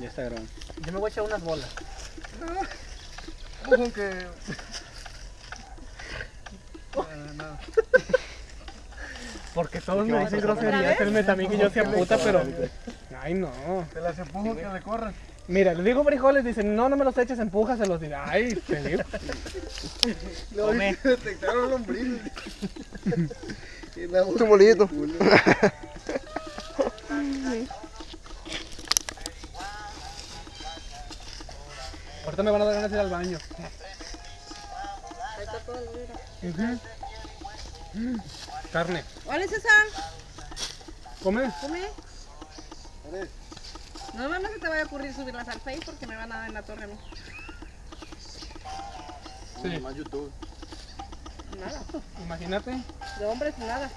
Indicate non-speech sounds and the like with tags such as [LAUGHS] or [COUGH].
Ya está grabando. Yo me voy a echar unas bolas. Ojo que... Porque todos me dicen ¿Otra groserías. Él también que yo sea puta, pero. Ay, no. Te las empujo que le corran. Mira, le digo frijoles, dicen, no, no me los eches, empújaselos. Dice, ay, te digo. [LAUGHS] No, [LAUGHS] detectaron lombrices. [LAUGHS] Un molito. Ahorita me van a dar ganas de ir al baño. Ahí está todo el vidrio. Mm, Carne. Hola César, Come. come. No no se te vaya a ocurrir subirlas al Face porque me van a dar en la torre a mí. Sí. Más YouTube. Nada, Imagínate. de hombres nada.